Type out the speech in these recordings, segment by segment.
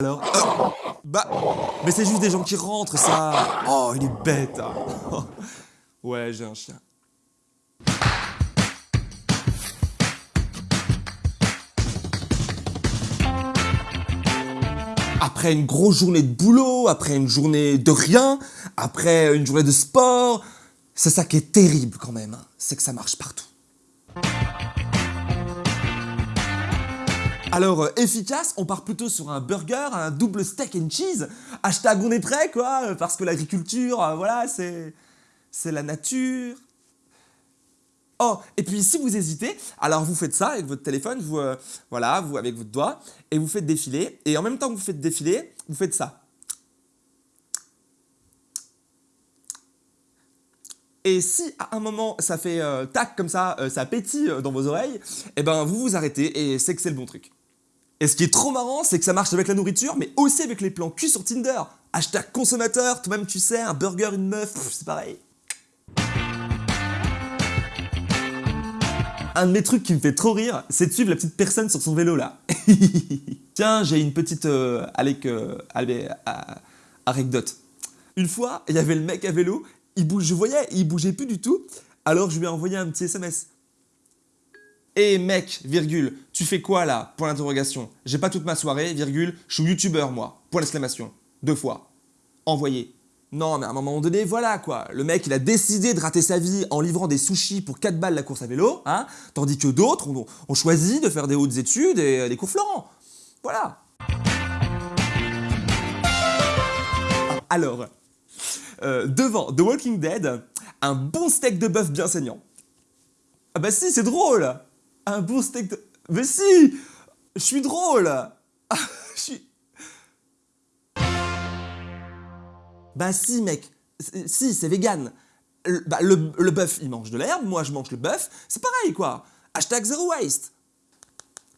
Alors Bah, mais c'est juste des gens qui rentrent, ça Oh, il est bête hein. Ouais, j'ai un chien. Après une grosse journée de boulot, après une journée de rien, après une journée de sport, c'est ça qui est terrible quand même, hein. c'est que ça marche partout. Alors, euh, efficace, on part plutôt sur un burger, un double steak and cheese. Hashtag on est prêt, quoi, parce que l'agriculture, euh, voilà, c'est... c'est la nature. Oh, et puis si vous hésitez, alors vous faites ça avec votre téléphone, vous, euh, voilà, vous avec votre doigt, et vous faites défiler, et en même temps que vous faites défiler, vous faites ça. Et si à un moment ça fait tac comme ça, ça pétille dans vos oreilles, eh ben vous vous arrêtez et c'est que c'est le bon truc. Et ce qui est trop marrant, c'est que ça marche avec la nourriture, mais aussi avec les plans cul sur Tinder. Hashtag consommateur, toi-même tu sais, un burger, une meuf, c'est pareil. Un de mes trucs qui me fait trop rire, c'est de suivre la petite personne sur son vélo là. Tiens, j'ai une petite euh, avec, euh, anecdote. Une fois, il y avait le mec à vélo, il bouge, je voyais, il bougeait plus du tout, alors je lui ai envoyé un petit SMS. Eh mec, virgule, tu fais quoi là? Point d'interrogation. J'ai pas toute ma soirée, virgule, je suis youtubeur moi. Point d'exclamation. Deux fois. Envoyé. Non mais à un moment donné, voilà quoi. Le mec il a décidé de rater sa vie en livrant des sushis pour 4 balles la course à vélo, hein, tandis que d'autres ont, choisi de faire des hautes études et des cours Florent. Voilà. Alors, euh, devant The Walking Dead, un bon steak de bœuf bien saignant. Ah bah si, c'est drôle un bon steak de... Mais si Je suis drôle Je suis... Bah si mec, si c'est vegan. Le, bah, le, bœuf il mange de l'herbe, moi je mange le bœuf, c'est pareil quoi. Hashtag zero waste.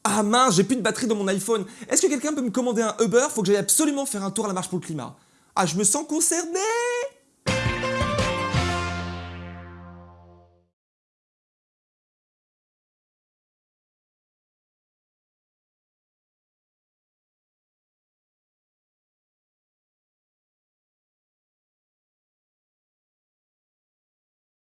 Ah mince, j'ai plus de batterie dans mon iPhone. Est-ce que quelqu'un peut me commander un Uber? Faut que j'aille absolument faire un tour à la marche pour le climat. Ah je me sens concerné